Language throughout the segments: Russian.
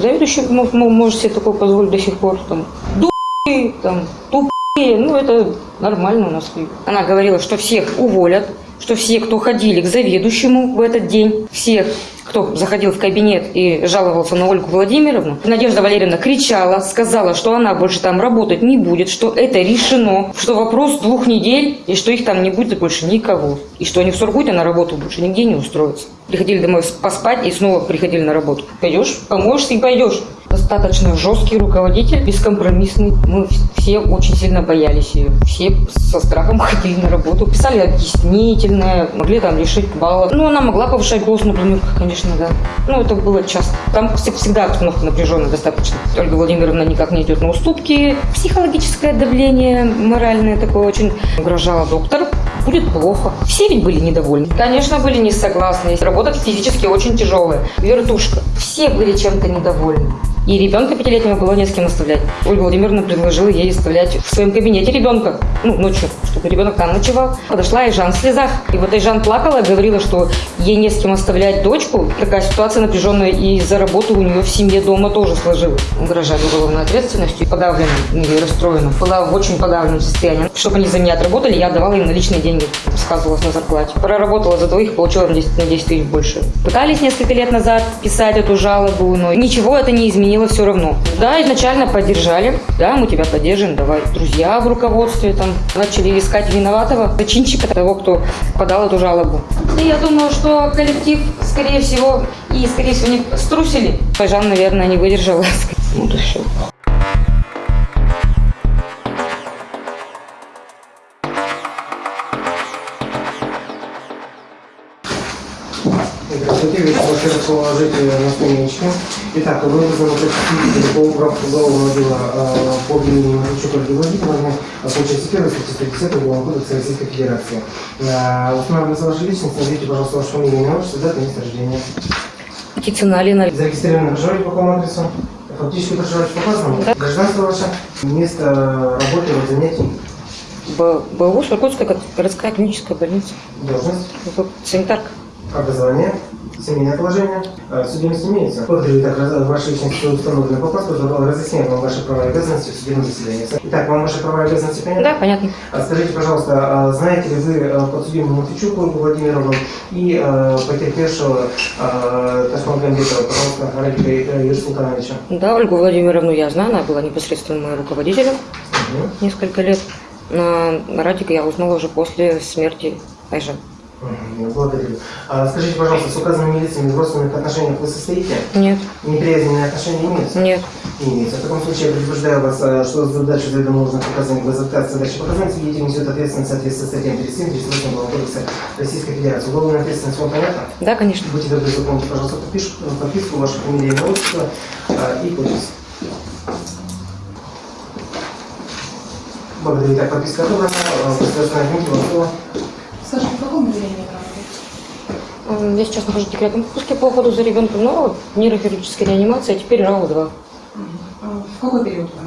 Заведующий может себе такое позволить до сих пор. Там, ду***ы, там, тупые, ну это нормально у нас. Она говорила, что всех уволят, что все, кто ходили к заведующему в этот день, всех, кто заходил в кабинет и жаловался на Ольгу Владимировну, Надежда Валерьевна кричала, сказала, что она больше там работать не будет, что это решено, что вопрос двух недель, и что их там не будет больше никого. И что они в Сургуте на работу больше нигде не устроятся. Приходили домой поспать и снова приходили на работу. Пойдешь, поможешь и пойдешь. Достаточно жесткий руководитель, бескомпромиссный. Мы все очень сильно боялись ее. Все со страхом ходили на работу. Писали объяснительное, могли там лишить баллов. Ну, она могла повышать голос на планерках, конечно, да. Ну, это было часто. Там вс- всегда обстановка напряженная достаточно. Ольга Владимировна никак не идет на уступки. Психологическое давление моральное такое очень угрожало доктор. Будет плохо. Все ведь были недовольны. Конечно, были не согласны. Работа физически очень тяжелая. Вертушка. Все были чем-то недовольны. И ребенка пятилетнего было не с кем оставлять. Ольга Владимировна предложила ей оставлять в своем кабинете ребенка, ну, ночью, чтобы ребенок там ночевал. Подошла и Жан в слезах. И вот и Жан плакала, говорила, что ей не с кем оставлять дочку. Такая ситуация напряженная, и за работу у нее в семье дома тоже сложилась. Угрожали уголовной ответственностью, подавленным или расстроенным. Была в очень подавленном состоянии. Чтобы они за меня отработали, я давала им наличные деньги, сказывалась на зарплате. Проработала за двоих, получила на 10, на 10 тысяч больше. Пытались несколько лет назад писать эту жалобу, но ничего это не изменило все равно. Да, изначально поддержали, да, мы тебя поддержим, давай. Друзья в руководстве там начали искать виноватого, зачинщика того, кто подал эту жалобу. И я думаю, что коллектив, скорее всего, и, скорее всего, не струсили. Жан, наверное, не выдержала. Ну, да всё. Здравствуйте, Виктор Баширов, положите на страничке. Итак, вы вызваны по управку уголовного дела э, по обвинению Мазурчука Ольги Владимировны в случае секретной статьи 110 Уголовного кодекса Российской Федерации. Э, Устанавливается ваша личность, назовите, пожалуйста, ваше фамилию, имя, отчество, дата, место рождения. Птицына Алина. Зарегистрировано проживаете по какому адресу? Фактически проживаете по указанному? Да. Гражданство ваше? Место работы, род занятий, БУ, Сургутская го- городская клиническая больница. должность? Санитарка. Образование, семейное положение, э, судимость имеется. Благодарю, так, ваши личности установлены по паспорту, разъясняю вам ваши права и обязанности в судебном заседании. Итак, вам ваши права и обязанности понятны? Да, понятно. А Скажите, пожалуйста, а знаете ли вы э, подсудимую Матвейчук Ольгу Владимировну и э, потерпевшего э, Ташмагамбетова, пожалуйста, Радика Юрия Султановича? Да, Ольгу Владимировну я знаю, она была непосредственно моим руководителем Мгм. несколько лет. На Радика я узнала уже после смерти Айжан. Благодарю. А Скажите, пожалуйста, с указанными лицами в родственных отношениях вы состоите? Нет, Неприязненные отношения имеются? нет. Не имеется. В таком случае я предупреждаю вас, э, что за дачу заведомо нужных показаний без отказа дачи показаний свидетель несет ответственность в соответствии с статьей 37 38 Уголовного кодекса Российской Федерации. Уголовная ответственность вам понятна? Да, конечно. Будьте добры, заполните, пожалуйста, подпиш- подписку, ваша фамилия, имя, отчество э, и подпись. Благодарю. Так, подписка отобрана. Э, Государственная вам слово. Скажи, в каком отделении вы работаете? Я сейчас нахожусь в декретном отпуске по уходу за ребенком, но в нейрохирургической реанимации, а теперь РАУ-2. А В какой период вы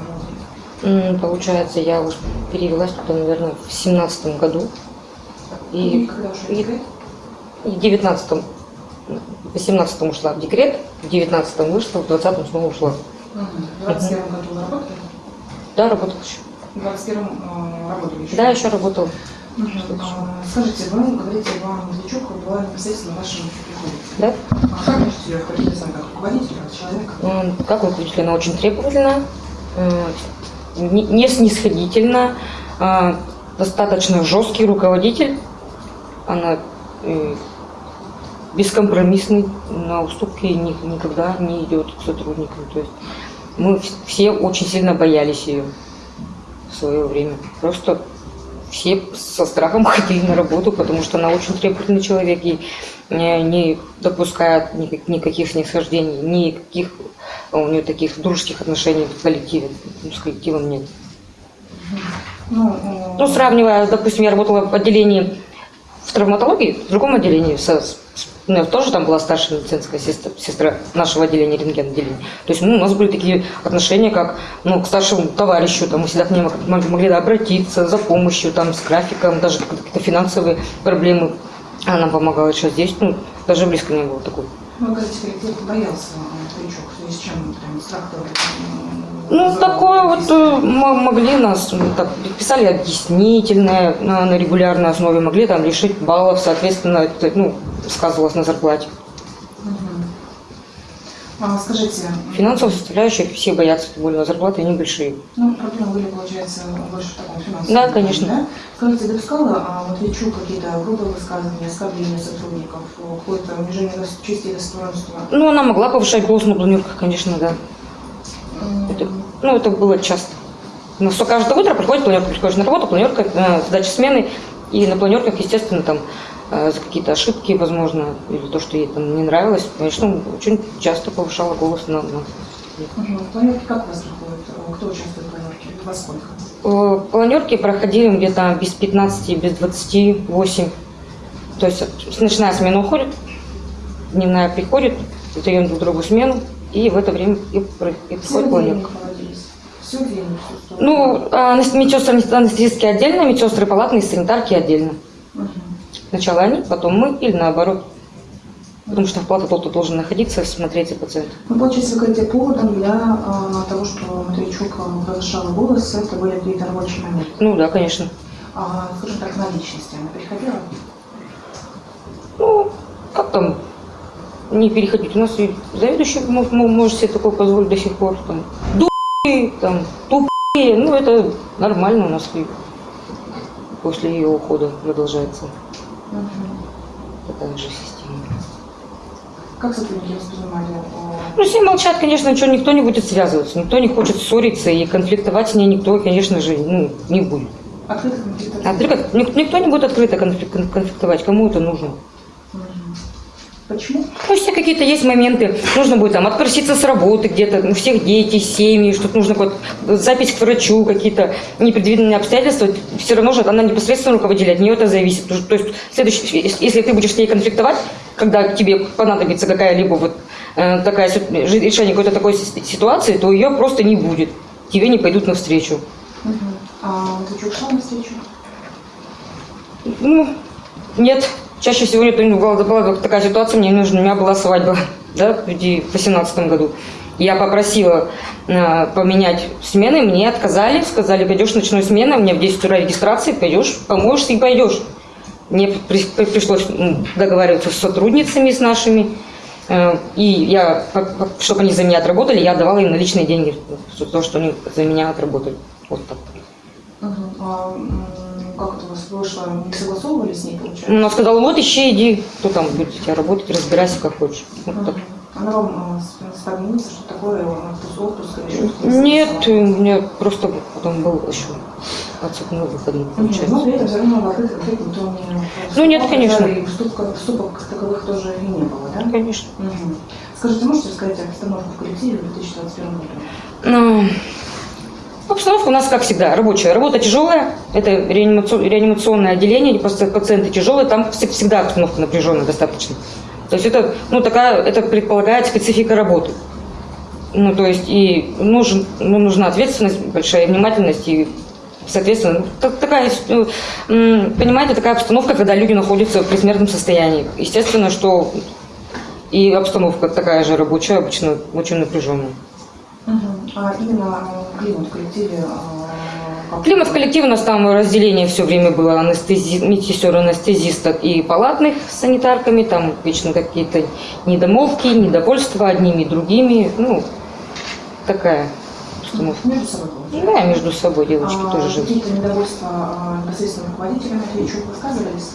работаете? Получается, я уже перевелась туда, наверное, в семнадцатом году. И, когда ушли в и, и в девятнадцатом. В восемнадцатом ушла в декрет, в девятнадцатом вышла, в двадцатом снова ушла. В 21 году вы работали? Да, работала еще. В 21 э, работали еще? Да, еще работала. А, Скажите, вы говорите, вам Медведчук была непосредственно вашим. Да? А как можете ее характеризовать как руководитель, как человека? Как руководитель, она очень требовательна, э, не снисходительна, а, достаточно жесткий руководитель. Она э, бескомпромиссный, на уступки ни- никогда не идет к сотрудникам. То есть мы вс- все очень сильно боялись ее в свое время. Просто все со страхом ходили на работу, потому что она очень требовательный человек и не, не допускает никак- никаких снисхождений, никаких у нее таких дружеских отношений в коллективе. Ну, с коллективом нет. Ну, э, Ну, сравнивая, допустим, я работала в отделении в травматологии, в другом отделении, со- с- ну, я тоже там была старшая медицинская сестра, сестра нашего отделения, рентген отделения. То есть ну, у нас были такие отношения, как ну, к старшему товарищу, там, мы всегда к нему мог- могли обратиться за помощью, там, с графиком, даже какие-то финансовые проблемы. Она помогала еще здесь, ну, даже близко не было такой. вы говорите, коллектив боялся в связи с чем? Прям с трактором? Ну, такое вот э, м- могли нас, так, писали объяснительное на, на регулярной основе, могли там лишить баллов, соответственно, это, ну, сказывалось на зарплате. А, скажите, Финансовая составляющая, все боятся, более на зарплаты небольшие. ну, проблемы были, получается, больше в таком финансовом. Да, конечно. Да? Скажите, допускала а, Матвейчук какие-то грубые высказывания, оскорбления сотрудников, какое-то унижение дос- чести достоинства? Ну, она могла повышать голос на планерках, конечно, да. Это, ну, это было часто. Ну, что каждое утро приходит планерка, приходишь на работу, планерка, э, сдача смены, и на планерках, естественно, там э, за какие-то ошибки, возможно, или то, что ей там не нравилось, конечно, очень часто повышала голос на, на Мгм. Планерки как у вас проходят? Э, Кто участвует в планерке? Во сколько? Э, Планерки проходили где-то без 15, без 28. То есть ночная смена уходит, дневная приходит, даем друг другу смену, и в это время и, про- и Все приходит время планерка. проводились? Все время присутствовали? Ну, а медсестры анестезистки отдельно, медсестры палатные, санитарки отдельно. Мгм. Сначала они, потом мы, или наоборот. Потому что в палате кто-то должен находиться, смотреть за пациентом. Ну, получается, вы говорите, поводом для а, того, что Матвейчук а, повышала голос, это были какие-то рабочие моменты. Ну да, конечно. А, скажем так, на личности она переходила? Ну, как там не переходить? У нас и заведующий мо- мо- может себе такое позволить до сих пор. Там, дуры, там, тупые. Ну, это нормально у нас и после ее ухода продолжается Мгм. такая же система. Как сотрудники воспринимали? Ну, все молчат, конечно, ничего, никто не будет связываться, никто не хочет ссориться, и конфликтовать с ней никто, конечно же, ну, не будет. Открыто конфликт? Открыто- ник- никто не будет открыто конфлик- кон- конфликтовать, кому это нужно. Почему? Ну, все какие-то есть моменты, нужно будет там отпроситься с работы где-то, у всех дети, семьи, что-то нужно вот запись к врачу, какие-то непредвиденные обстоятельства, все равно же она непосредственно руководитель, от нее это зависит. То есть- следующий, если ты будешь с ней конфликтовать, когда тебе понадобится какая-либо вот э, такая решение какой-то такой си- ситуации, то ее просто не будет, тебе не пойдут навстречу. Мгм. А Матвейчук шел на встречу? Ну, нет. Чаще всего ну, была, была такая ситуация, мне нужно, у меня была свадьба, да, в 2018 году. Я попросила э, поменять смены, мне отказали, сказали, пойдешь в ночную смену, у меня в 10 утра регистрации, пойдешь, поможешь и пойдешь. Мне при- при- пришлось договариваться с сотрудницами, с нашими, э, и я, чтобы они за меня отработали, я отдавала им наличные деньги, за то, что они за меня отработали. Вот так. Мгм. А, м, как это у вас вышло? Не согласовывали с ней, получается? Она сказала, вот ищи, иди, кто там будет у тебя работать, разбирайся как хочешь. Вот так. Мгм. Она вам э, с- споднялась, что такое э, отпуск, отпуск или что-то? Нет, у меня просто потом был еще отцепной выходной, получается. Но при этом все равно в конфликте никто не Ну, нет, конечно. И поступок как таковых тоже и не было, да? Конечно. Мгм. Скажите, можете сказать обстановку в коллективе в 2021 году? Ну, Обстановка у нас, как всегда, рабочая. Работа тяжелая, это реанимацион- реанимационное отделение, паци- пациенты тяжелые, там вс- всегда обстановка напряженная достаточно. То есть это, ну, такая, это предполагает специфика работы. Ну, то есть и нужен, ну, нужна ответственность, большая внимательность и Соответственно, ну, так- такая, м, понимаете, такая обстановка, когда люди находятся в предсмертном состоянии. Естественно, что и обстановка такая же рабочая, обычно очень напряженная. А именно э, климат в коллективе? э, Климат в коллективе у нас там разделение все время было анестези... медсестер, анестезисток и палатных с санитарками. Там вечно какие-то недомолвки, недовольства одними и другими. Ну, такая обстановка. Между собой? Да, между собой девочки А тоже живут. Какие-то недовольства а, непосредственно руководителя Матвейчук высказывались?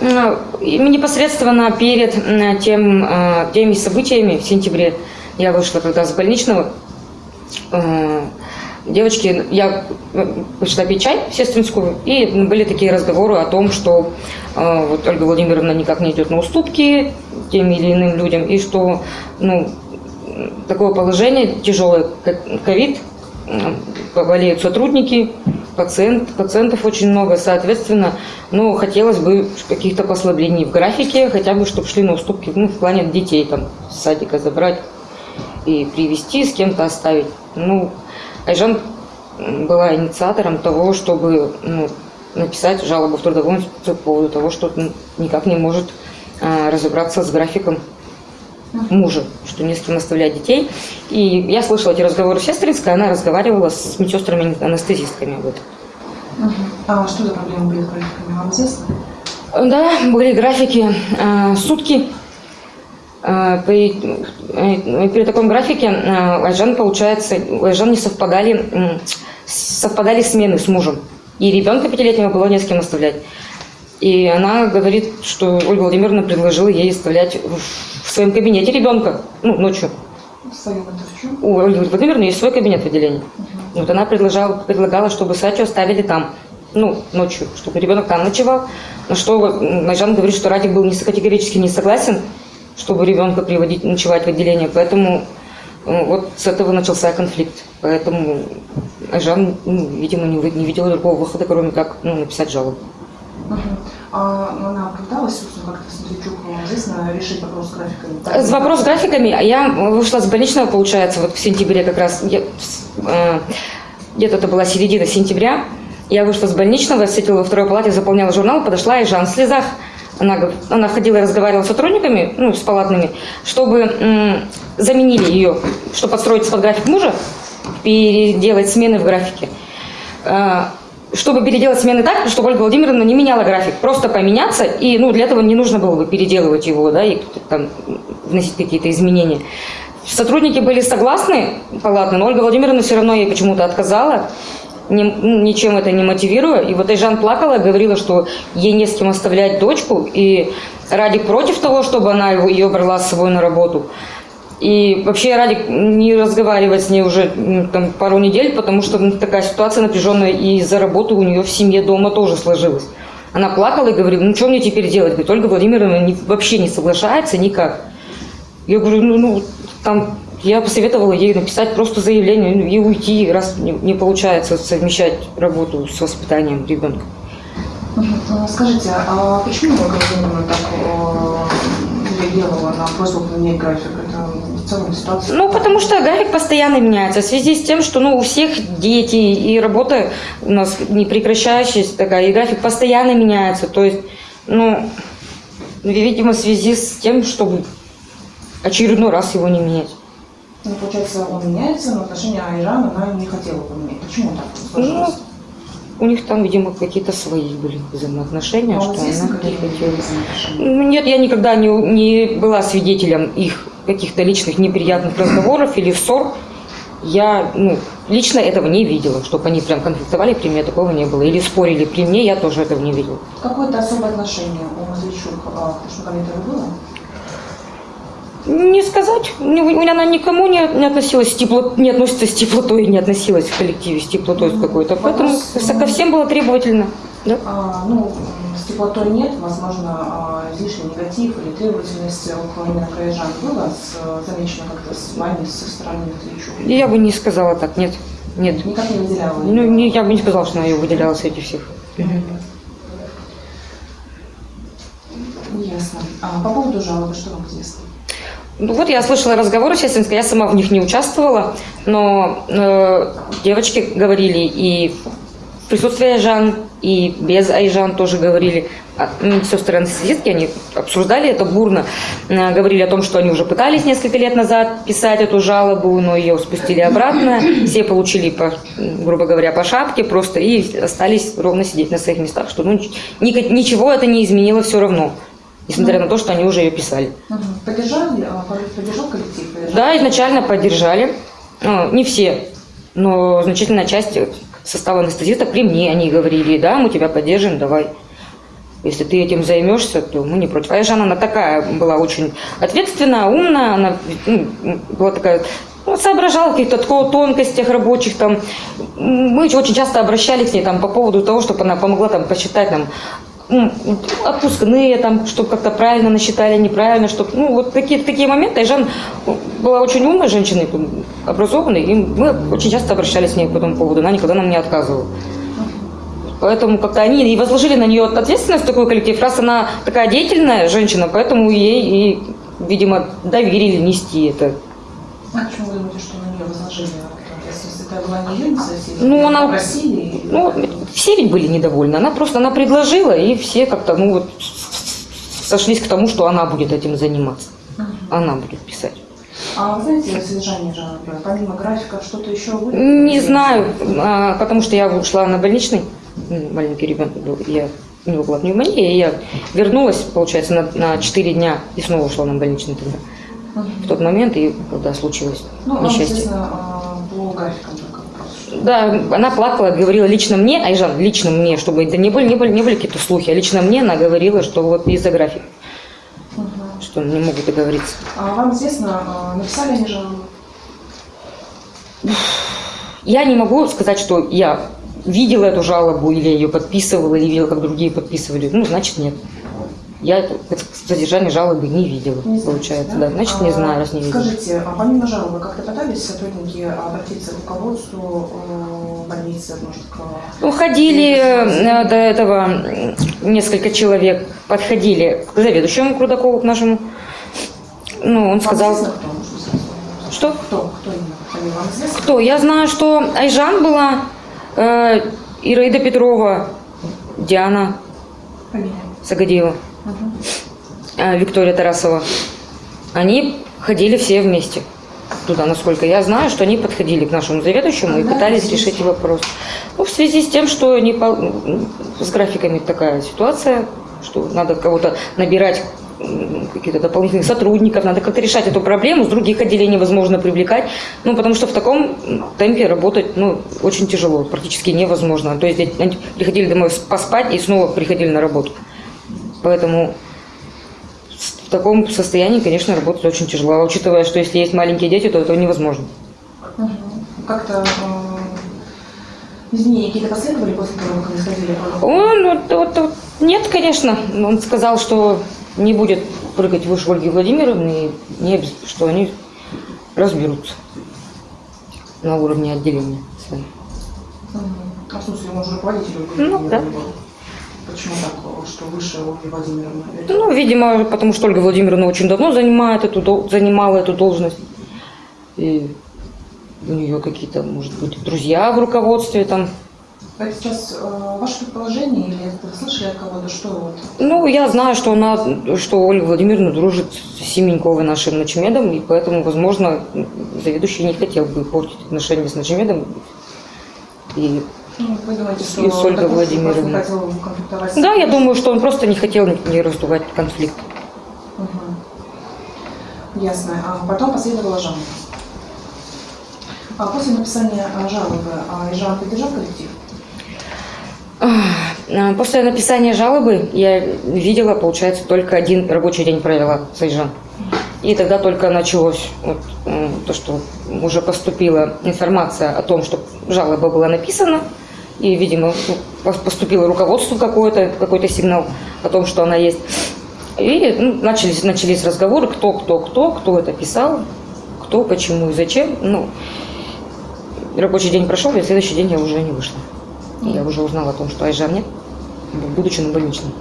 Ну, Непосредственно перед тем, э, теми событиями в сентябре я вышла когда с больничного. Э, Девочки, я э, пришла пить чай сестринскую, и были такие разговоры о том, что э, вот Ольга Владимировна никак не идет на уступки тем или иным людям, и что ну, такое положение тяжелое, как ковид, болеют сотрудники, пациент, пациентов очень много, соответственно, ну, хотелось бы каких-то послаблений в графике, хотя бы, чтобы шли на уступки, ну, в плане детей, там, с садика забрать и привести, с кем-то оставить. Ну, Айжан была инициатором того, чтобы ну, написать жалобу в трудовую инспекцию по поводу того, что никак не может а, разобраться с графиком мужа, что не с кем оставлять детей. И я слышала эти разговоры сестринской, она разговаривала с медсестрами-анестезистками. Вот. Мгм. А что за проблемы были с графиками, вам известно? Да, были графики э, сутки. Э, при, э, при таком графике э, Айжан, получается, Айжан не совпадали, совпадали смены с мужем. И ребенка пятилетнего было не с кем оставлять. И она говорит, что Ольга Владимировна предложила ей оставлять в, в своем кабинете ребенка, ну, ночью. У Ольги Владимировны есть свой кабинет в отделении. Вот она предлагала, предлагала, чтобы Сачу оставили там, ну, ночью, чтобы ребенок там ночевал. На что м, Майжан говорит, что Радик был не, категорически не согласен, чтобы ребенка приводить, ночевать в отделение. Поэтому э, вот с этого начался конфликт. Поэтому Айжан, ну, видимо, не, не видела другого выхода, кроме как ну, написать жалобу. Мгм. А она оправдалась, собственно, как-то Смотричук, вам известно, решить вопрос с графиками? С вопрос с графиками. Я вышла с больничного, получается, вот в сентябре как раз. Э, Где-то это была середина сентября. Я вышла с больничного, сидела во второй палате, заполняла журнал, подошла и Жан в слезах. Она, она ходила и разговаривала с сотрудниками, ну, с палатными, чтобы заменили ее, чтобы подстроиться под график мужа, переделать смены в графике. Э, чтобы переделать смены так, чтобы Ольга Владимировна не меняла график, просто поменяться, и ну, для этого не нужно было бы переделывать его, да, и там вносить какие-то изменения. Сотрудники были согласны, палатные, но Ольга Владимировна все равно ей почему-то отказала, ни- ну, ничем это не мотивируя. И вот Айжан плакала, говорила, что ей не с кем оставлять дочку, и Радик против того, чтобы она его, ее брала с собой на работу. И вообще Радик не разговаривает с ней уже м, там, пару недель, потому что ну, такая ситуация напряженная, и из-за работы у нее в семье дома тоже сложилась. Она плакала и говорила, ну что мне теперь делать? Говорит, Ольга Владимировна не- вообще не соглашается никак. Я говорю, ну, ну, там, я посоветовала ей написать просто заявление ну, и уйти, раз не, не получается совмещать работу с воспитанием ребенка. А, Скажите, а почему Владимировна так э, реагировала на просьбу поменять график? Это в целом ситуация... Ну, потому что график постоянно меняется в связи с тем, что ну, у всех дети и работа у нас не прекращающаяся такая, и график постоянно меняется. То есть, ну, видимо, в связи с тем, чтобы очередной раз его не менять. Ну, получается, он меняется, но отношения Айран она не хотела поменять. Почему так сложилось? У них там, видимо, какие-то свои были взаимоотношения, Вам что известно, она не хотела. Ну, Нет, я никогда не, не была свидетелем их каких-то личных неприятных разговоров или ссор. Я ну, лично этого не видела, чтобы они прям конфликтовали, при мне такого не было. Или спорили при мне, я тоже этого не видела. Какое-то особое отношение у а, к коллективу было? Не сказать. У- Она никому не, не относилась с тепло, не относится с теплотой, не относилась в коллективе с теплотой с какой-то. Поэтому Вопрос, ко всем было требовательно. Да? А, ну, с теплотой нет, возможно, а, излишний негатив или требовательность около именно краежан было с, замечено как-то с вами, со стороны? И Я бы не сказала так, нет. Нет. Никак не выделяла? Ну, не, я бы не сказала, что она ее выделяла среди всех. Ясно. А по поводу жалобы, что вам известно? Ну вот я слышала разговоры сестринской, я сама в них не участвовала, но э, девочки говорили и в присутствии Айжан, и без Айжан тоже говорили. А, м, Сестры анестезистки, они обсуждали это бурно, э, говорили о том, что они уже пытались несколько лет назад писать эту жалобу, но ее спустили обратно, все получили, по, грубо говоря, по шапке просто и остались ровно сидеть на своих местах, что ну, ни- ничего это не изменило все равно, несмотря на то, что они уже ее писали. Мгм. Поддержали, а, поддержал коллектив? Поддержал? Да, изначально поддержали. Ну, Не все, но значительная часть состава анестезиста при мне они говорили, да, мы тебя поддержим, давай. Если ты этим займешься, то мы не против. А Жанна, она такая была очень ответственная, умная, она ну, была такая, ну, соображала каких-то тонкостях рабочих. Там. Мы очень часто обращались к ней там, по поводу того, чтобы она помогла там, посчитать там, м, отпускные, там, чтобы как-то правильно насчитали, неправильно, чтобы, ну, вот такие, такие моменты. И Жан была очень умной женщиной, образованной, и мы очень часто обращались к ней по этому поводу, она никогда нам не отказывала. Поэтому как-то они и возложили на нее ответственность такой коллектив, раз она такая деятельная женщина, поэтому ей и, видимо, доверили нести это. А почему вы думаете, что на нее возложили? Это была? Ну, она- попросили? и- Ну, все ведь были недовольны. Она просто она предложила, и все как-то, ну вот, сошлись к тому, что она будет этим заниматься. она будет писать. А вы знаете содержание жалобы? Помимо графика что-то еще будет? Не знаю, а, потому что я ушла на больничный, ну, маленький ребенок был, я, у него была пневмония, и я вернулась, получается, на, на 4 дня и снова ушла на больничный тогда. В тот момент, и когда случилось Ну, несчастье. а, по графикам. Да, она плакала, говорила лично мне, Айжан, лично мне, чтобы это не были, не были, не были какие-то слухи, а лично мне она говорила, что вот из-за графика, Мгм. что не могут договориться. А вам известно, а, написали они жалобу? Я не могу сказать, что я видела эту жалобу, или ее подписывала, или видела, как другие подписывали. Ну, значит, нет. Я содержание жалобы не видела, Не знаете, получается. Да? Значит, не А, знаю, раз не видела. Скажите, а помимо жалобы как-то пытались сотрудники обратиться к руководству э, больницы, может, к... Ну, ходили э, до этого несколько человек, подходили к заведующему к Рудакову, к нашему. Ну, он Вам сказал... известно, кто? Что? Кто? Кто именно? Вам известна? Кто? Я знаю, что Айжан была, э, Ираида Петрова, Диана Фамилия. Сагадеева, Э, Виктория Тарасова. Они ходили все вместе туда, насколько я знаю, что они подходили к нашему заведующему и пытались решить вопрос. Ну, в связи с тем, что не пол- с графиками такая ситуация, что надо кого-то набирать каких-то дополнительных сотрудников, надо как-то решать эту проблему, с других отделений возможно привлекать, ну, потому что в таком темпе работать, ну, очень тяжело, практически невозможно. То есть они приходили домой поспать и снова приходили на работу. Поэтому в таком состоянии, конечно, работать очень тяжело. А учитывая, что если есть маленькие дети, то это невозможно. Мгм. Как-то э, изменения какие-то последовали после того, как они сходили? Он, вот, вот- вот нет, конечно. Он сказал, что не будет прыгать выше Ольги Владимировны, и не, что они разберутся на уровне отделения. своим. Мгм. А в смысле, он уже руководитель Ну, да. был? Почему так, что выше Ольги Владимировны? Ну, видимо, потому что Ольга Владимировна очень давно занимает эту, занимала эту должность. И у нее какие-то, может быть, друзья в руководстве там. Это сейчас э, ваше предположение или это слышали от кого-то, что вот? Ну, я знаю, что она, что Ольга Владимировна дружит с Семеньковой нашим Ночмедом, и поэтому, возможно, заведующий не хотел бы портить отношения с Ночмедом. И Ну, вы думаете, что И с Ольгой Владимировной. да, я думаю, что он просто не хотел не раздувать конфликт. Мгм. Ясно. А потом последовала жалоба. А после написания а, жалобы а, Ижан поддержал коллектив? А, После написания жалобы я видела, получается, только один рабочий день провела с Айжан. И тогда только началось вот, то, что уже поступила информация о том, что жалоба была написана, и, видимо, пос- поступило руководству какой-то какой сигнал о том, что она есть. И ну, начались, начались разговоры, кто, кто, кто, кто это писал, кто, почему и зачем. Ну, рабочий день прошел, и в следующий день я уже не вышла. И я уже узнала о том, что Айжан нет, будучи на больничном.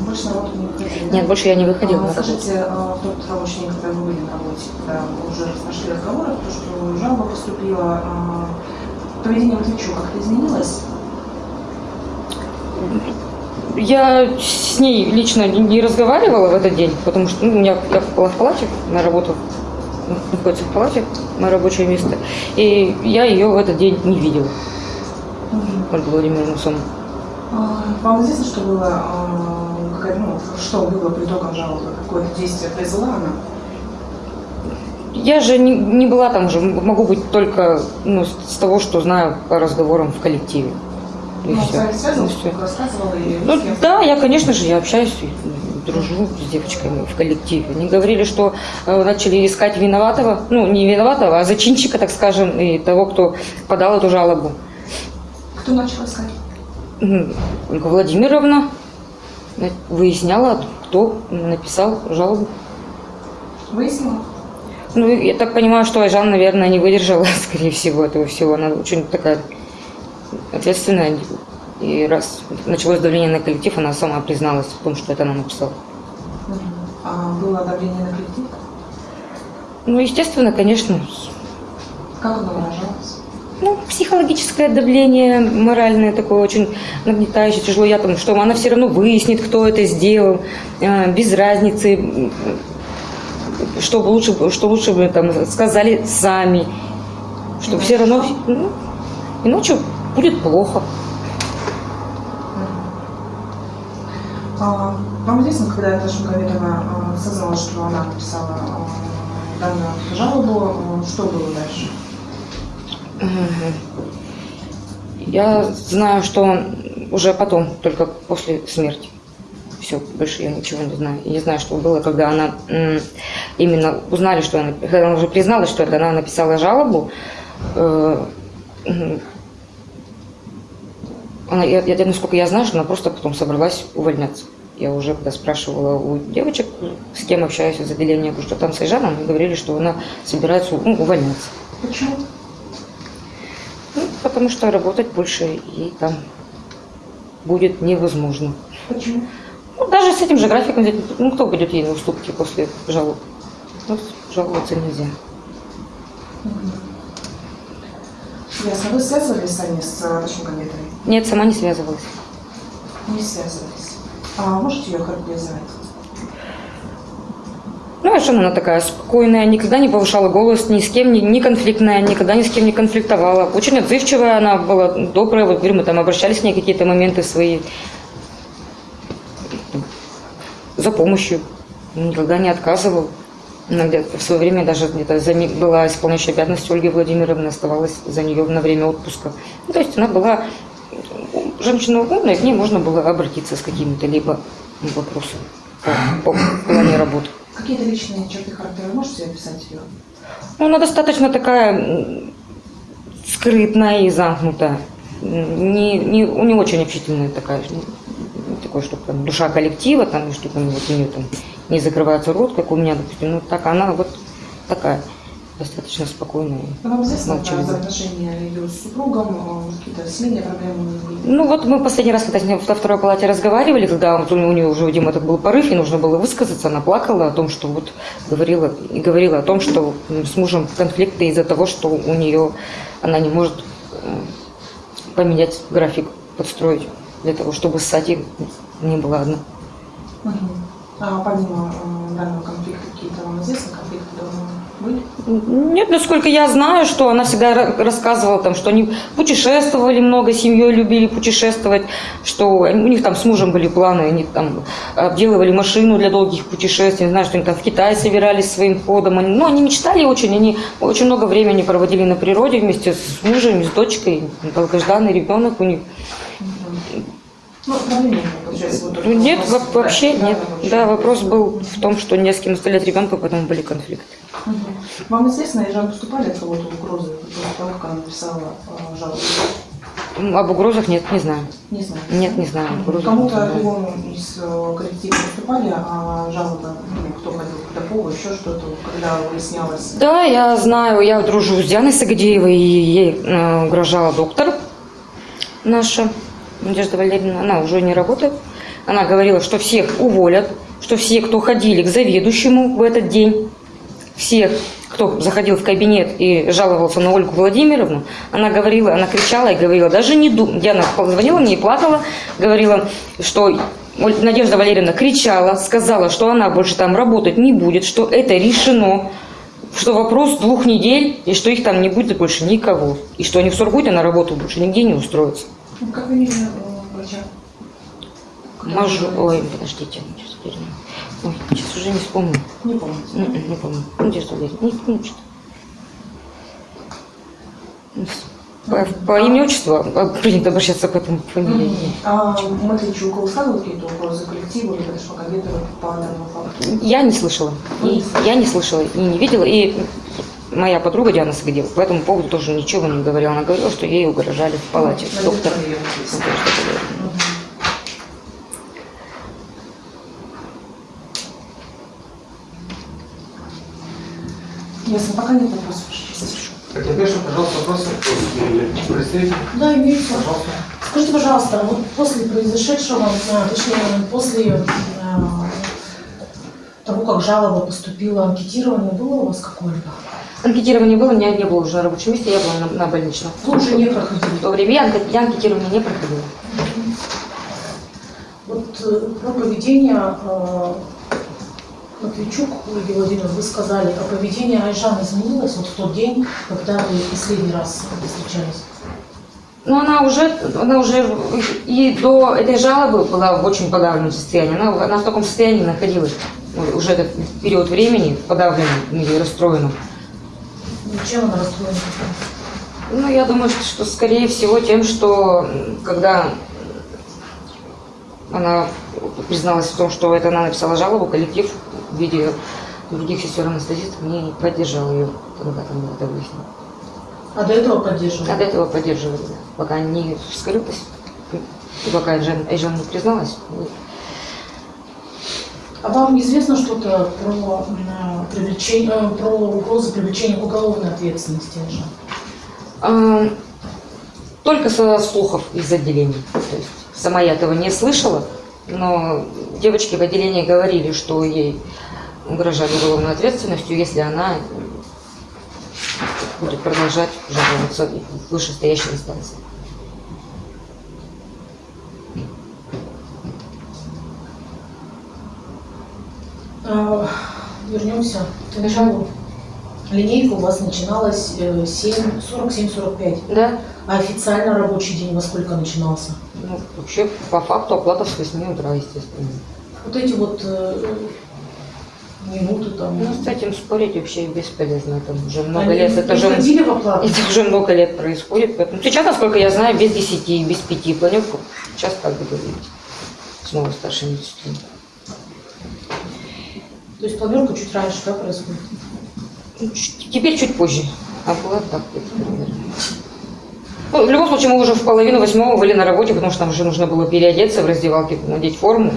Больше на работу не выходили? да? Нет, больше я не выходила А. Скажите, а, в тот рабочий день, когда вы были на работе, когда уже пошли разговоры, то, что жалоба поступила, а, поведение Матвейчука как-то изменилось? Я с ней лично не- разговаривала в этот день, потому что ну, я была в палате, на работу находится в палате, мое рабочее место, и я ее в этот день не видела, Ольгу Владимировну саму. А, Вам известно, что было, а, какая- ну, что было по итогам жалобы? Какое действие произвела она? Я же не, не была там же, могу быть только ну, с с того, что знаю по разговорам в коллективе. И Ну, с всё. вами всё. рассказывала и Ну с да, я, конечно же, я общаюсь, дружу с девочками в коллективе. Они говорили, что э, начали искать виноватого, ну не виноватого, а зачинщика, так скажем, и того, кто подал эту жалобу. Кто начал искать? Ольга Владимировна выясняла, кто написал жалобу. Выяснила? Ну, я так понимаю, что Айжан, наверное, не выдержала, скорее всего, этого всего. Она очень такая ответственная. И раз началось давление на коллектив, она сама призналась в том, что это она написала. А было давление на коллектив? Ну, естественно, конечно, Как оно выражалось? ну, психологическое давление, моральное такое очень нагнетающее, тяжело. Я там, что она все равно выяснит, кто это сделал, э, без разницы. Чтобы лучше, что лучше бы там сказали сами, что все равно, ну, иначе будет плохо. А, Вам известно, когда Наташа Магометова а, осознала, что она написала а, данную жалобу, а, что было дальше? Я знаю, что уже потом, только после смерти. Все, больше я ничего не знаю. Я не знаю, что было, когда она именно узнали, что она, когда она уже призналась, что это она написала жалобу. э, она, я, я- насколько я знаю, что она просто потом собралась увольняться. Я уже когда спрашивала у девочек, с кем общаюсь из отделения, говорю, что там с Айжаном, они говорили, что она собирается ну, увольняться. Почему? Ну, потому что работать больше ей там будет невозможно. Почему? Ну, даже с этим же графиком, ну, кто будет ей на уступки после жалоб? Ну, жаловаться нельзя. Ясно. Вы связывались сами с Наташей Магометовой? Нет, сама не связывалась. Не связывались. А можете ее характеризовать? Ну, а что она такая спокойная, никогда не повышала голос, ни с кем, не, не конфликтная, никогда ни с кем не конфликтовала. Очень отзывчивая она была, добрая. Вот, говорю, мы там обращались к ней какие-то моменты свои за помощью. Никогда не отказывал. В свое время даже где-то за ми- была исполняющей обязанности Ольги Владимировны, оставалась за нее на время отпуска. Ну, то есть она была женщина умная, к ней можно было обратиться с какими-то либо вопросами по, по плане работы. Какие-то личные черты характера можете описать ее? Ну, она достаточно такая скрытная и замкнутая. Не, не, у нее очень общительная такая, такой, что там душа коллектива, там, что там вот у нее там не закрывается рот, как у меня, допустим. Ну, так она вот такая, достаточно спокойная. Вам известно про взаимоотношения ее с супругом, а, какие-то семейные проблемы? Ну вот мы последний раз, когда с ней во второй палате разговаривали, когда вот у нее уже, видимо, этот был порыв, и нужно было высказаться, она плакала о том, что вот говорила, и говорила о том, что с мужем конфликты из-за того, что у нее она не может э, поменять график, подстроить для того, чтобы ссать не была одна. Мгм. А помимо э, данного конфликта, какие-то вам известны конфликты давно были? Нет, насколько я знаю, что она всегда ра- рассказывала, там, что они путешествовали много, семьей любили путешествовать, что у них там с мужем были планы, они там обделывали машину для долгих путешествий, не знаю, что они там в Китай собирались своим ходом. Они, ну, они мечтали очень, они очень много времени проводили на природе вместе с мужем, с дочкой, долгожданный ребенок у них. Ну, было, получается, вот Ну, Нет, вопрос, вообще да, нет. Да, вопрос был в том, что не с кем оставлять ребенка, потом были конфликты. Вам известно, Ежан поступали от кого-то угрозы после того, как она написала э, жалобу? Об угрозах нет, не знаю. Не знаю. Нет, не знаю. Кому-то другому из э, коллектива поступали, а жалобы, ну, кто ходил к Подакову, еще что-то, когда выяснялось. Да, я знаю, я дружу с Дианой Сагадеевой, и ей э, угрожала доктор наша, Надежда Валерьевна, она уже не работает. Она говорила, что всех уволят, что все, кто ходили к заведующему в этот день, всех, кто заходил в кабинет и жаловался на Ольгу Владимировну, она говорила, она кричала и говорила, даже не думай. Диана позвонила мне и плакала, говорила, что Надежда Валерьевна кричала, сказала, что она больше там работать не будет, что это решено, что вопрос двух недель, и что их там не будет больше никого. И что они в Сургуте на работу больше нигде не устроятся. Ну, Как фамилия э, врача? Мажу... Ой, подождите, сейчас вспомню. Ой, сейчас уже не вспомню. Не помните. М-м, Не помню. Надежда Валерьевна, не, не что по, по имени отчеству а, принято обращаться к этому фамилии. Мгм. А Матвейчук высказывал какие-то угрозы коллективу или даже Магометова по данному факту? Я не слышала. И, я не слышала и не видела. И моя подруга Диана Сагадева по этому поводу тоже ничего не говорила. Она говорила, что ей угрожали в палате. Ну, Доктор. Мгм. Ясно, пока нет вопросов. Так, напишем, пожалуйста, вопросы. Представитель, Да, имеется. пожалуйста. Скажите, пожалуйста, вот после произошедшего, точнее, после э, того, как жалоба поступила, анкетирование было у вас какое-либо? Анкетирования было, меня не было уже на рабочем месте, я была на, на больничном. Уже не В проходили. то время я, я анкетирование не проходила. Вот э, про поведение э, Матвейчук Ольге Владимировне, вы сказали, а поведение Айжан изменилось вот в тот день, когда вы последний раз встречались? Но она уже, она уже и до этой жалобы была в очень подавленном состоянии. Она, она в таком состоянии находилась ну, уже этот период времени, подавленном или расстроенном. Чем она расстроена? Ну, я думаю, что, что скорее всего тем, что когда она призналась в том, что это она написала жалобу, коллектив в виде других сестер анестезистов не поддержал ее, когда там это выяснилось. А до этого поддерживали? А до этого поддерживали, пока не вскрылась, и пока Айжан не призналась. А вам известно что-то про привлечение, э, про угрозы привлечения к уголовной ответственности? А, Только со слухов из отделений. То есть сама я этого не слышала, но девочки в отделении говорили, что ей угрожали уголовной ответственностью, если она будет продолжать жаловаться в вышестоящей инстанции. Вернемся к началу. Линейка у вас начиналась э, 7, 47-45, Да, а официально рабочий день во сколько начинался? ну, вообще по факту оплата с 8 утра, естественно. Вот эти вот э, минуты там. Ну, с этим спорить вообще бесполезно. Это уже много они лет. Это же, это уже много лет происходит. Поэтому сейчас, насколько я знаю, без 10, без 5 планерку. Сейчас как бы говорить. Снова старший медицинский. То есть планерка чуть раньше, да, происходит? Ну, Теперь чуть позже. А было так примерно. Ну, в любом случае, мы уже в половину восьмого были на работе, потому что нам уже нужно было переодеться в раздевалке, надеть форму,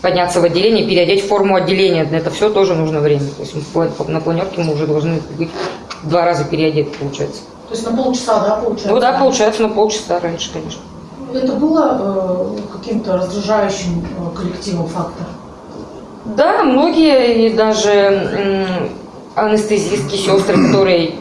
подняться в отделение, переодеть форму отделения. На это все тоже нужно время. То есть на планерке мы уже должны быть два раза переодеты, получается. То есть на полчаса, да, получается? Ну да, получается, на полчаса раньше, конечно. Это было э, каким-то раздражающим э, коллективом фактор? Да, многие и даже м, анестезистки, сестры, которые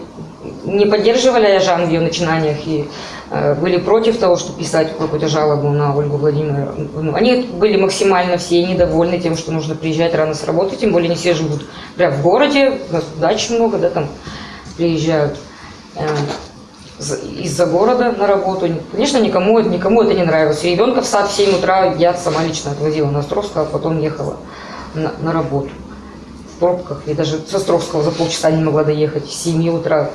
не поддерживали Айжан в ее начинаниях и э, были против того, чтобы писать какую-то жалобу на Ольгу Владимировну. Они были максимально все недовольны тем, что нужно приезжать рано с работы, тем более не все живут прям в городе, у нас дач много, да, там приезжают э, за- из-за города на работу. Конечно, никому, это- никому это не нравилось. Ребенка в сад в 7 утра я сама лично отвозила на Островского, а потом ехала на, на работу. В пробках. И даже с Островского за полчаса не могла доехать. С 7 утра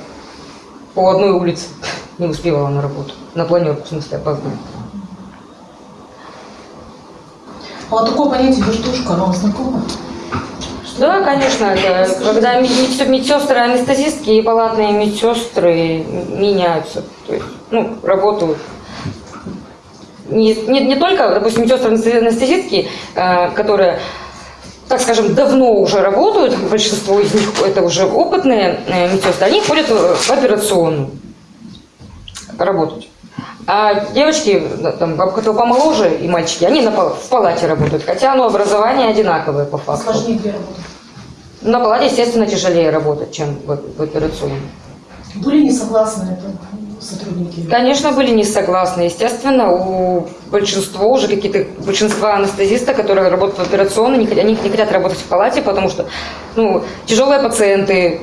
по одной улице не успевала на работу. На планерку, в смысле, опоздала. А вот такое понятие вертушка, оно знакомо? Да, конечно, это когда медсестры, медсестры, анестезистки и палатные медсестры меняются. То есть, ну, работают. Не, не, не только, допустим, медсестры анестезистки, э, которые, так скажем, давно уже работают, большинство из них это уже опытные э, медсестры, они ходят в операционную работать. А девочки, там, которые помоложе и мальчики, они на, в палате работают, хотя ну, образование одинаковое по факту. Сложнее где работать? На палате, естественно, тяжелее работать, чем в, в операционной. Были не согласны это сотрудники? Конечно, были не согласны. Естественно, у большинства уже какие-то большинства анестезистов, которые работают в операционной, не, они не хотят работать в палате, потому что ну, тяжелые пациенты,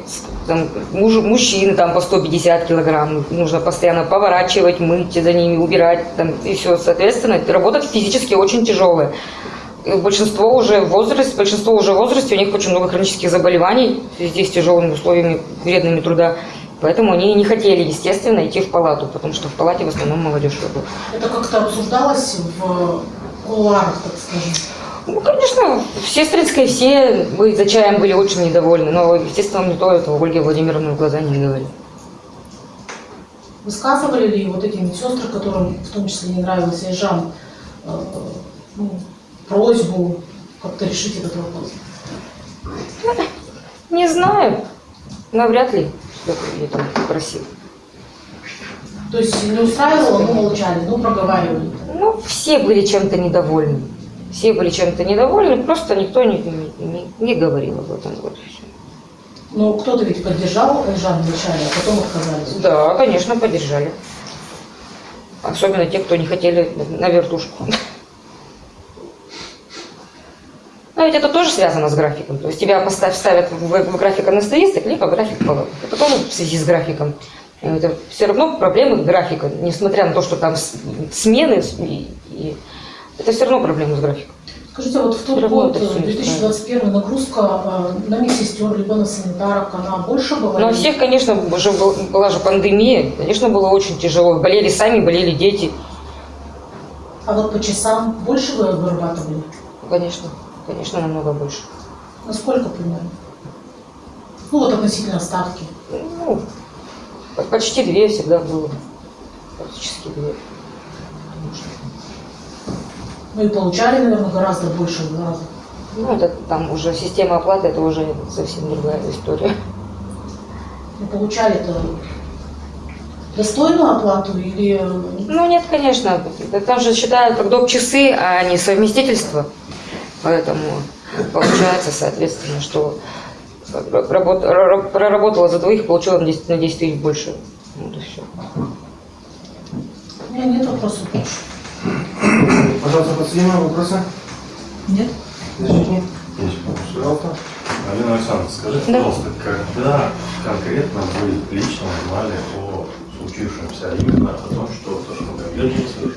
там, муж- мужчины там, по 150 килограмм, нужно постоянно поворачивать, мыть за ними, убирать там, и все. Соответственно, работать физически очень тяжелое. И Большинство уже в возрасте, большинство уже в возрасте, у них очень много хронических заболеваний связи с тяжелыми условиями, вредными труда. Поэтому они не хотели, естественно, идти в палату, потому что в палате в основном молодежь работает. Это как-то обсуждалось в кулуарах, так скажем? Ну, конечно, в Сестринской все мы за чаем были очень недовольны, но, естественно, никто этого Ольге Владимировне в глаза не говорил. Высказывали ли вот эти медсестры, которым в том числе не нравился Ижан, э, ну, просьбу как-то решить этот вопрос? Не знаю, навряд ли кто-то ее там просил. То есть не устраивало, но молчали, ну проговаривали. Ну, все были чем-то недовольны. Все были чем-то недовольны, просто никто не, не, не говорил об этом. Вот и всё. Но кто-то ведь поддержал Ижан вначале, а потом отказались. Да, конечно, поддержали. Особенно те, кто не хотели на вертушку. Но ведь это тоже связано с графиком. То есть тебя поставь, ставят в, в график анестезиста, либо в график палаты. Это тоже в связи с графиком. Это все равно проблемы графика, несмотря на то, что там смены, и- и это все равно проблемы с графиком. Скажите, вот в тот равно год, это всё э, 2021, нагрузка э, на медсестер, либо на санитарок, она больше была? Но у или- всех, конечно, уже был- была же пандемия, конечно, было очень тяжело. Болели сами, болели дети. А вот по часам больше вы вырабатывали? Конечно, конечно, намного больше. Насколько примерно? Ну вот относительно ставки. Ну, по- почти две всегда было. Практически две. Ну и получали, наверное, гораздо больше в раза. Ну, это там уже система оплаты, это уже совсем другая история. Ну, получали-то достойную оплату или... э, Ну, нет, конечно. Там же считают как доп. часы, а не совместительство. Поэтому получается, соответственно, что работ- ра- проработала за двоих, получила на 10, на 10 тысяч больше. Вот и все. У меня нет вопросов больше. Пожалуйста, подсоединим вопросы. Нет? Защитник, Есть пожалуйста. Алина Александровна, скажите, Да. пожалуйста, когда конкретно вы лично узнали о случившемся, а именно о том, что Ташмагомед совершил?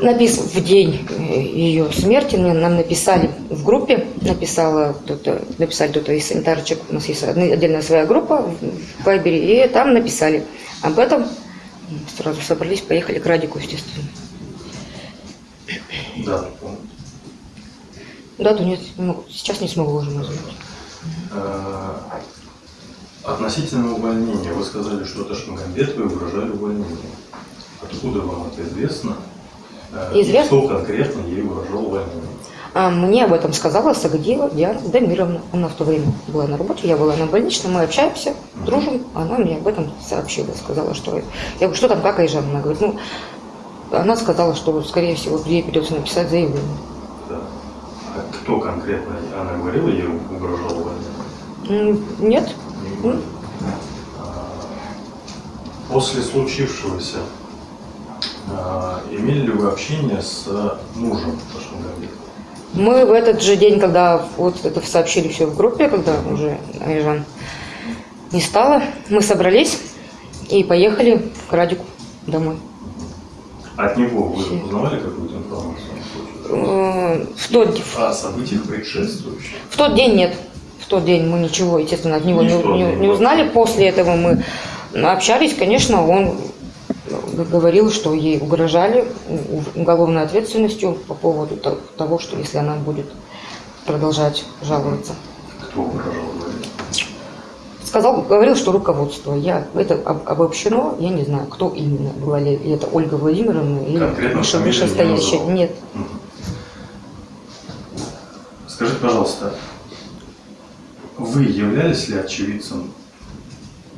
Написан в день э, ее смерти нам написали в группе, написала кто-то, написали кто-то из санитарочек, у нас есть отдельная своя группа в Вайбере, и там написали об этом. Сразу собрались, поехали к Радику, естественно. Да. Дату нет, не могу, сейчас не смогу уже назвать. Э, Относительно увольнения, вы сказали, что Ташмагомедовой угрожали увольнением. Откуда вам это известно? Известно. Кто конкретно ей угрожал увольнением? А мне об этом сказала Сагдиева Диана Дамировна. Она в то время была на работе, я была на больничном, мы общаемся, дружим. Она мне об этом сообщила, сказала, что... Я говорю, что там, как Айжан? Она говорит, ну, она сказала, что, скорее всего, ей придется написать заявление. Да. А кто конкретно, она говорила, ей угрожал увольнением? М, Нет? Не. А, После случившегося имели ли вы общение с мужем Ташмагомедова? Мы в этот же день, когда вот это сообщили все в группе, когда уже Айжан не стало, мы собрались и поехали к Радику домой. От него вы Все. узнавали какую-то информацию? Э, В тот, О событиях предшествующих? В тот день нет. В тот день мы ничего, естественно, от него Не не, не- узнали. После этого мы общались, конечно, он говорил, что ей угрожали уголовной ответственностью по поводу то- того, что если она будет продолжать жаловаться. Кто угрожал? Сказал, говорил, что руководство. Я, это об- обобщено, я не знаю, кто именно. Была ли это Ольга Владимировна или Конкретно выше- не вышестоящая. назвал? Нет. Скажите, пожалуйста, вы являлись ли очевидцем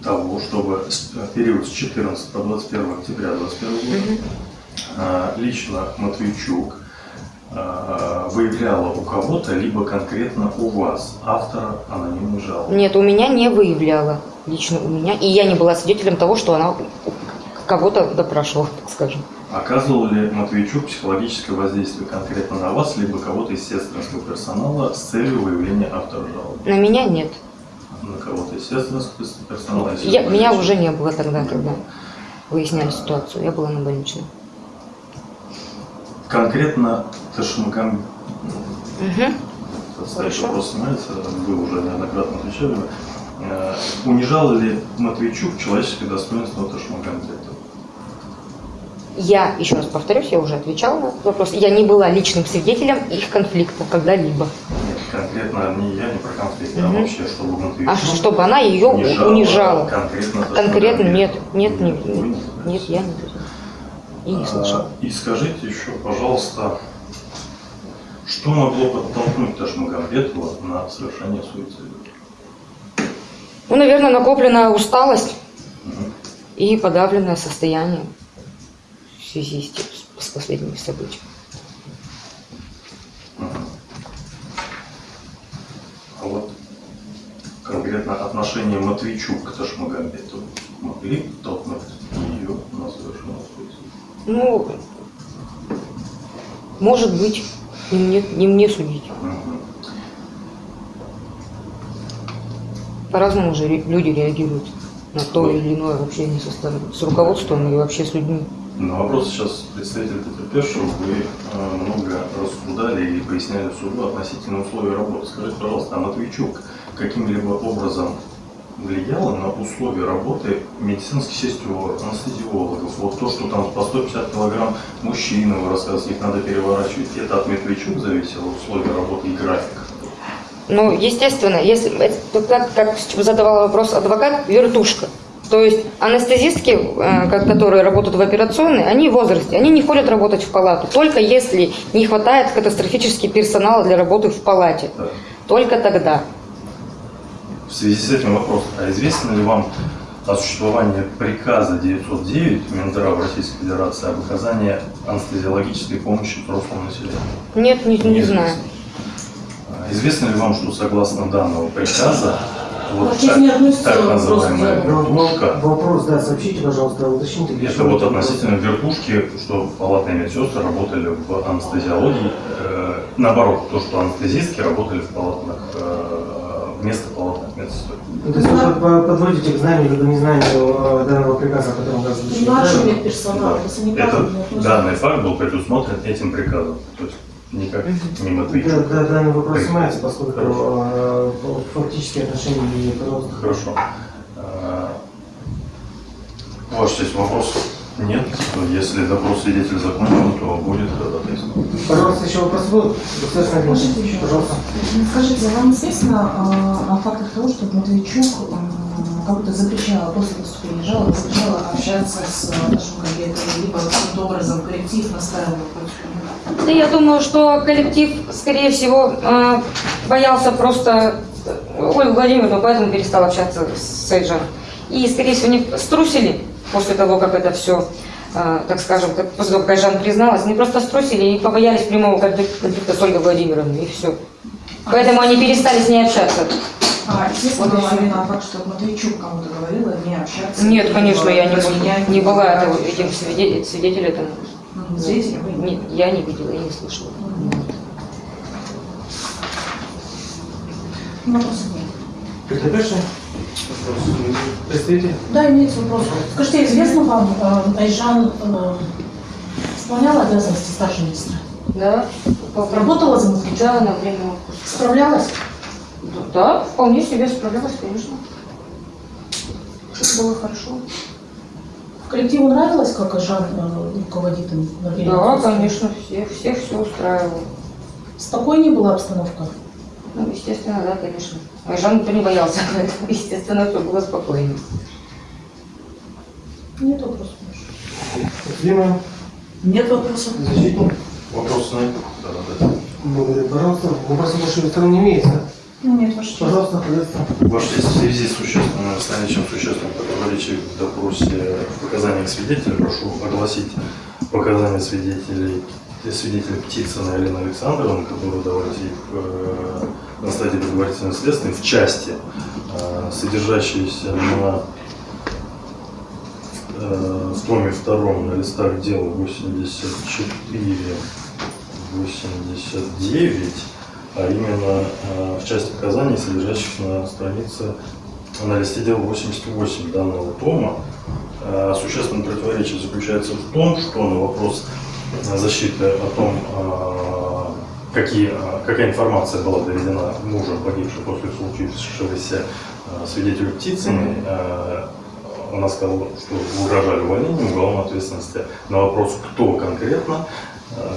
того, чтобы с- э, период с 14 по 21 октября 2021 года а, лично Матвейчук а, выявляла у кого-то, либо конкретно у вас, автора анонимной жалобы? Нет, у меня не выявляла. Лично у меня. И я не была свидетелем того, что она кого-то допрашивала, так скажем. Оказывал ли Матвейчук психологическое воздействие конкретно на вас, либо кого-то из сестринского персонала с целью выявления автора жалобы? На меня нет. На кого-то из сестринского персонала? если Я, меня уже не было тогда, когда выясняли ситуацию. Я была на больничном. Конкретно Ташмагам... Мгм. Стоит вопрос снимается, вы уже неоднократно отвечали. Э, Унижал ли Матвейчук человеческое достоинство Ташмагамбетова? Я, еще раз повторюсь, я уже отвечала на этот вопрос. Я не была личным свидетелем их конфликта когда-либо. Нет, конкретно не я, не про конфликт, а вообще, чтобы Матвейчук А чтобы она ее унижала. Конкретно Конкретно нет, нет, не, Вы не нет, я не. И не. А, И скажите еще, пожалуйста, что могло подтолкнуть Ташмагамбетова на совершение суицида? Ну, наверное, накопленная усталость Мгм. и подавленное состояние в связи с, с последними событиями. Мгм. А вот конкретно отношение Матвейчук к Ташмагамбетову могли подтолкнуть ее на совершение суицида? Ну, может быть, не мне, не мне судить. Мгм. По-разному же люди реагируют на то или иное общение со стороны, с руководством и вообще с людьми. На вопрос сейчас представителя потерпевшего вы э, много рассуждали и поясняли суду относительно условий работы. Скажите, пожалуйста, а Матвейчук каким-либо образом влияла на условия работы медицинских сестер, анестезиологов? Вот то, что там по 150 килограмм мужчины, вы рассказываете, их надо переворачивать, это от Матвейчук зависело, условия работы и график? Ну, естественно, если как, как задавал вопрос адвокат, вертушка. То есть анестезистки, э, ко- которые работают в операционной, они в возрасте, они не ходят работать в палату. Только если не хватает катастрофически персонала для работы в палате. Только тогда. В связи с этим вопрос, а известно ли вам о существовании приказа 909 Минздрава Российской Федерации об оказании анестезиологической помощи взрослому населению? Нет, не, не знаю. А Известно ли вам, что согласно данного приказа, вот так, не так называемая вертушка, Вопрос, да, сообщите, пожалуйста, уточните. для это вот относительно вертушки, что палатные медсестры работали в анестезиологии, э, наоборот, то, что анестезистки работали в палатных, э, вместо палатных медсестер. Ну, То есть вы под- под- подводите к знанию либо незнанию э, данного приказа, о котором вы озвучили. Наш правильно? медперсонал, это относится. данный факт был предусмотрен этим приказом, то есть никак не Да, да, данный вопрос снимается, поскольку Хорошо. э, фактические отношения не пожалуйста. Хорошо. А, Ваша честь, вопросов нет. Если допрос свидетеля законен, то будет ходатайство. Пожалуйста, еще вопрос Можете еще пожалуйста. Скажите, вам известно э, о фактах того, что Матвейчук э, как будто запрещала после поступления жалобы, запрещала общаться с э, нашим коллегой, либо каким-то образом коллектив настаивал против него? Да я думаю, что коллектив, скорее всего, боялся просто э, Ольгу Владимировну, поэтому перестал общаться с Эйджем. И, скорее всего, они струсили после того, как это все, так скажем, как после того, как Айжан призналась, они просто струсили и побоялись прямого конфлик- конфликта с Ольгой Владимировной, и все. Поэтому они перестали с ней общаться. А, известно Вот всё. именно факт, что Матвейчук кому-то говорила не общаться? Нет, конечно, я не, не была этого, этим свидетелем, свидетелем этому. Мгм. Свидетелем Нет, я не видела, я не слышала. Вопросов нет. Потерпевший? Представитель? Да, имеется вопрос. Скажите, известно вам, э, Айжан э, исполняла обязанности старшей министра? Да, Работала за Матвейчук? Да, на время отпуска. Справлялась? Да, вполне себе справлялась, конечно. Все было хорошо. Коллективу нравилось, как Айжан э, руководит им на время Да, отпуска? конечно, всех, всех все устраивало. Спокойнее была обстановка? Ну, естественно, да, конечно. Айжан никто не боялся, поэтому, естественно, все было спокойно. Нет вопросов. Дима, Нет вопросов. защитник. Вопросы на это? Да, да, да. Благодарю, пожалуйста. Вопросов больше стороны не имеется. Ну, нет, ваше. Пожалуйста, пожалуйста. Ваша честь, в связи с существенным, с наличием существенных противоречий в допросе в показаниях свидетеля, прошу огласить показания свидетелей свидетеля Птицына Елены Александровны, которые давались ей э, на стадии предварительного следствия в части, э, содержащиеся на э, в томе втором на листах дела 84 89, а именно э, в части показаний, содержащихся на странице на листе дела 88 данного тома. Э, Существенное противоречие заключается в том, что на вопрос защиты о том, э, какие, э, какая информация была доведена мужем погибшей после случившегося э, свидетелю Птицыной, она сказала, что угрожали увольнением уголовной ответственности. На вопрос, кто конкретно,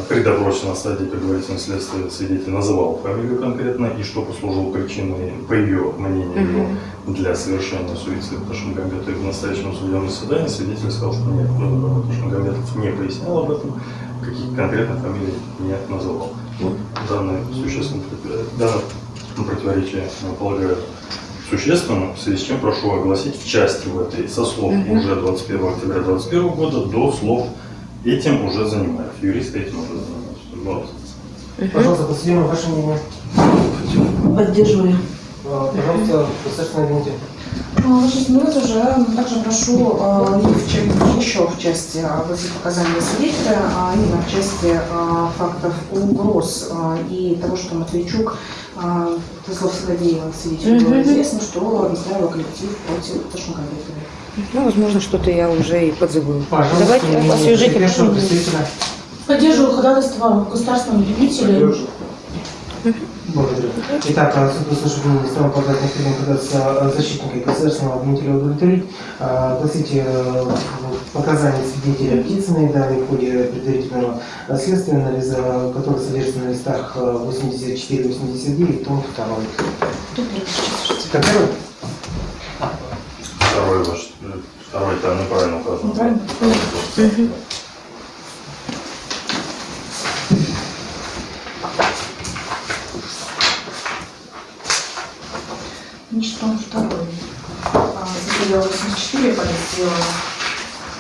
при допросе на стадии предварительного следствия свидетель называл фамилию конкретно и что послужило причиной, по ее мнению, его, для совершения суицида Ташмагамбета. И в настоящем судебном заседании свидетель сказал, что нет, э, Ташмагамбетов не пояснял об этом, каких конкретных фамилий не называл. Вот данное существенное против- данное противоречие, я полагаю, существенным, в связи с чем прошу огласить в части в этой со слов Мгм. уже 21 октября 2021 года до слов этим уже занимаюсь. Юристы этим уже занимаются. Вот. Пожалуйста, подсудимый, ваше мнение. Поддерживаю. А, Пожалуйста, агент. А, Ваша ну, это уже также прошу э, в чем- еще в части а, огласить показания свидетеля, а именно в части а, фактов угроз а, и того, что Матвейчук А, Со слов Сагадеева, свидетелю, было известно, что настраивал коллектив против Ташмагомедовой. Ну, возможно, что-то я уже и подзабыла. Пожалуйста, Давайте потерпевшего представителя. Поддерживаю ходатайство государственного обвинителя. Благодарю. Итак, а, суд услышав мнение сторон подать необходимо пытаться защитника и государственного обвинителя удовлетворить. А, Огласите э, показания свидетеля Птицыной, данные в ходе предварительного следствия, анализа, который содержится на листах э, 84-89, том 2. Как первый? Второй ваш, э, второй там неправильно указан. Неправильно? Значит, том второй. А, Заявила 84, полиция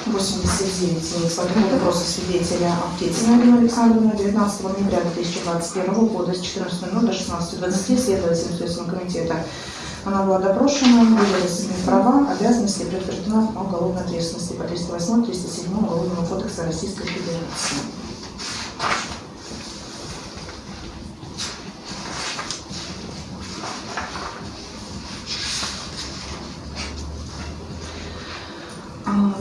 89. Смотрим допроса свидетеля Аптецина Алина Александровна 19 ноября 2021 года с 14.00 до 16.20 следователем Следственного комитета. Она была допрошена, были разъяснены права, обязанности предупреждена о уголовной ответственности по 308-307 Уголовного кодекса Российской Федерации.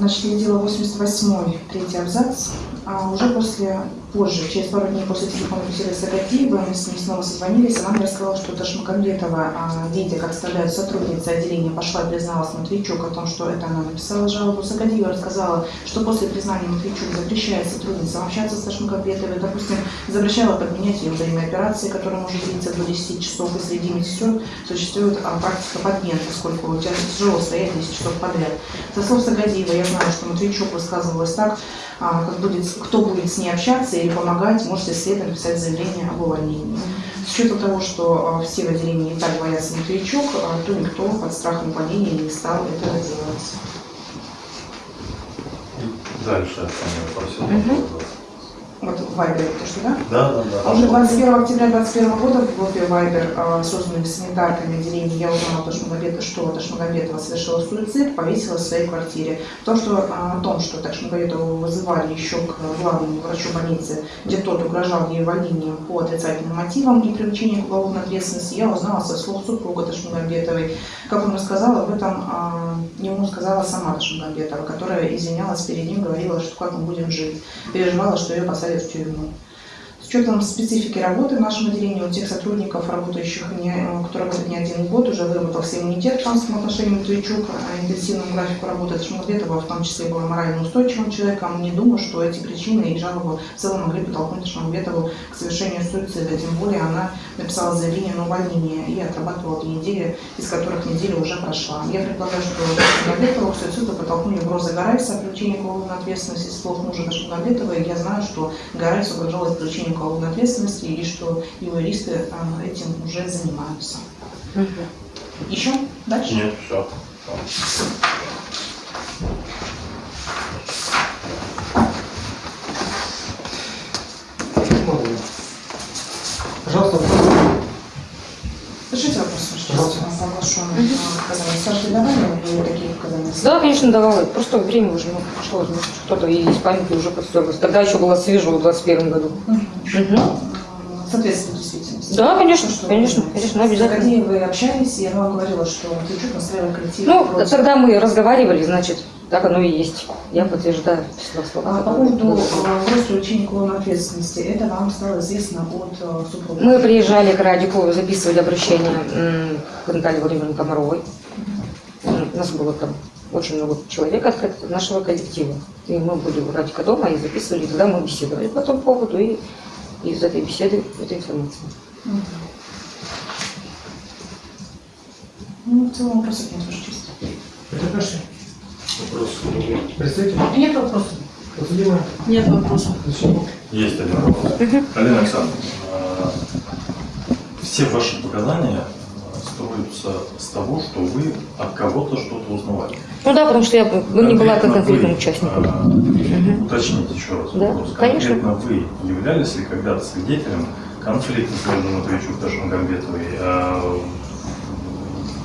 Значит, дело 88 третий абзац. А уже после, позже, через пару дней после телефона беседы с Агатиевой, мы с ней снова созвонились, она мне рассказала, что Ташмакамбетова, а, видя, как вставляют сотрудницы отделения, пошла и призналась Матвейчук о том, что это она написала жалобу. Сагадиева рассказала, что после признания Матвейчук запрещает сотрудницам общаться с Ташмакамбетовой, допустим, запрещала подменять ее время операции, которая может длиться до 10 часов, и среди медсестер существует а, практика подмен, поскольку тяжело стоять 10 часов подряд. Со слов Сагадиева я знаю, что Матвейчук высказывалась так, а, как будет, кто будет с ней общаться или помогать, можете следом написать заявление об увольнении. С учетом того, что а, все в отделении и так боятся Матвейчук, а, то никто под страхом увольнения не стал этого делать. Дальше я просил. Мгм. Вот Вайбере, то что, да? Да, да, да. А Уже 21 октября 2021 года в группе Вайбер, а, созданной санитарками отделения, я узнала, то, что Ташмагомедова, что Ташмагомедова совершила суицид, повесилась в своей квартире. То, что, а, о том, что Ташмагомедову вызывали еще к главному врачу больницы, где тот угрожал ей увольнением по отрицательным мотивам и привлечению к уголовной ответственности, я узнала со слов супруга Ташмагомедовой. Как он рассказал, об этом а, ему сказала сама Ташмагомедова, которая извинялась перед ним, говорила, что как мы будем жить. Переживала, что ее посадят в тюрьму. С учетом специфики работы в нашем отделении у тех сотрудников, работающих, не, кто работает не один год, уже выработался иммунитет в финансовом отношении Матвейчук, а интенсивному графику работы Шмаглетова в том числе была морально устойчивым человеком. Не думаю, что эти причины и жалобы в целом могли подтолкнуть Шмаглетову к совершению суицида. Тем более она написала заявление на увольнение и отрабатывала две недели, из которых неделя уже прошла. Я предполагаю, что Шмаглетову к суициду подтолкнули угрозы Гарайса о к уголовной ответственности слов мужа Шмаглетова. И я знаю, что Гарайс угрожалось привлечение к уголовной ответственности и что юристы а, этим уже занимаются. Мгм. Еще? Дальше? Нет, все. Благодарю. Пожалуйста, вопрос. Пишите вопрос, что Пожалуйста. Саша, ты такие? Да, конечно, давала. Просто время уже ну, прошло. Кто-то и из памяти уже подстегивалось. Тогда еще было свежо в 21 году. Мгм. Соответственно, действительности. Да, конечно, Что- конечно, конечно, обязательно. Академией вы общались, она вам говорила, что Матвейчук настраивал коллектив. Ну, против. тогда мы разговаривали, значит, так оно и есть. Я подтверждаю. А, По поводу привлечения к уголовной ответственности, это вам стало известно от э, супруга? Мы приезжали к Радику, записывали обращение к Наталье Владимировне Комаровой. У нас было там очень много человек от нашего коллектива. И мы были у Радика дома и записывали, и тогда мы беседовали по этому поводу и из этой беседы эта информация. Ну, в целом вопросов нет, Ваша честь. Потерпевший. Вопрос. Представитель. Нет вопросов. Подсудимая. Нет вопросов. Защитник. Есть один вопрос. Алина Александровна, все ваши показания э, строятся с того, что вы от кого-то что-то узнавали. Ну да, потому что я бы не была как конкретным участником. э, Уточните еще раз Да, вопрос. конечно. Конкретно вы являлись ли когда-то свидетелем конфликта между Матвейчук и Ташмагамбетовой, э,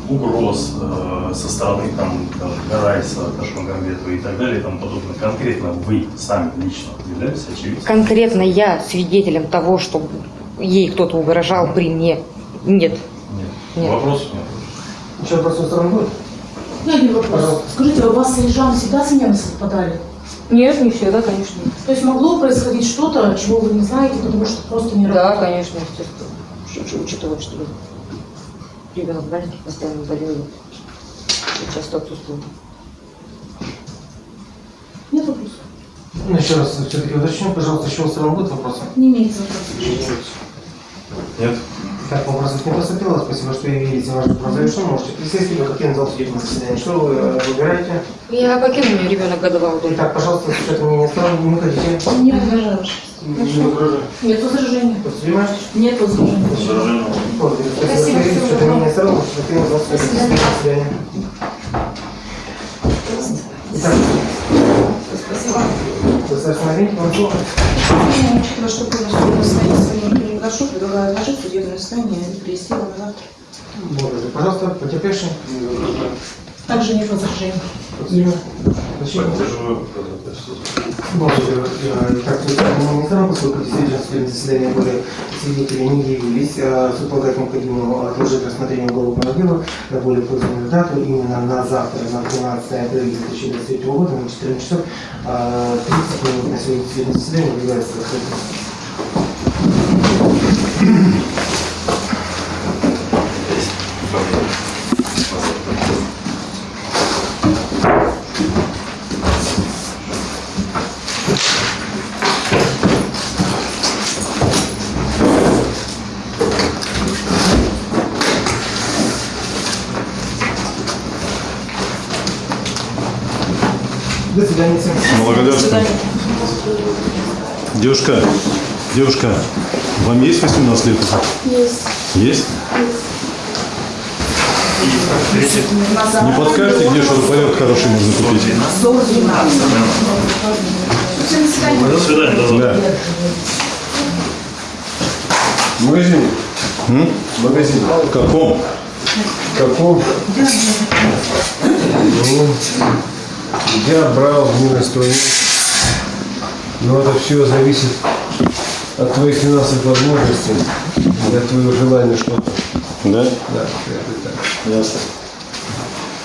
угроз э, со стороны там, там, Гарайса, Ташмагамбетовой и так далее и тому подобное. Конкретно вы сами лично являлись очевидцем? Конкретно я свидетелем того, что ей кто-то угрожал при мне Нет. Нет. Нет. Вопросов нет. Еще вопрос со стороны будет? У меня один вопрос. Пожалуйста. Скажите, а у вас с Ежам всегда смены совпадали? Нет, не всегда, конечно. То есть могло происходить что-то, чего вы не знаете, потому что просто не Да, работало? конечно, естественно. Уч- Учитывая, что ребенок маленький, постоянно болел, и часто отсутствовал. Нет вопросов? Ну, еще раз все-таки уточню, пожалуйста, еще у стороны будут вопросы? Не имеется вопросов. Нет? Так, вопросов не поступило. Спасибо, что явились. Ваш вопрос завершен. Можете присесть, либо покинуть зал судебного заседания. Что вы э, выбираете? Я покину, у меня ребенок годовал. Итак, пожалуйста, с учетом мнения сторон, не выходите. Не возражаю. Не угрожайте. Нет возражений. Подсудимая? Нет возражений. Благодарю. Спасибо, что явились. С учетом мнения сторон, можете покинуть зал судебного заседания. Итак, достаточно времени, вам слово. Учитывая, что полностью судебное состояние сегодня не прошу, предлагаю отложить судебное состояние и перевести его на завтра. Благодарю. Пожалуйста, потерпевший. Также нет возражений. Подсудимая. Спасибо. Поддерживаю. Благодарю. Так, мы не знаем, поскольку действительно в судебном заседании были свидетели не явились, а полагает необходимо отложить рассмотрение уголовного дела на более позднюю дату, именно на завтра, на 12 апреля 2023 года, на 14 часов, а, 30 минут на сегодня судебное заседание является закрытым. До свидания всем. Благодарствую. Девушка, девушка, вам есть 18 лет? Есть. Есть? Не подскажете, где шуруповерт хороший можно купить? До свидания. До завтра. Да. В магазине. М? В магазине. В каком? Каком? Ну, я брал не инструмент. Но это все зависит от твоих финансовых возможностей, от твоего желания что-то. Да? Да, это так. Ясно.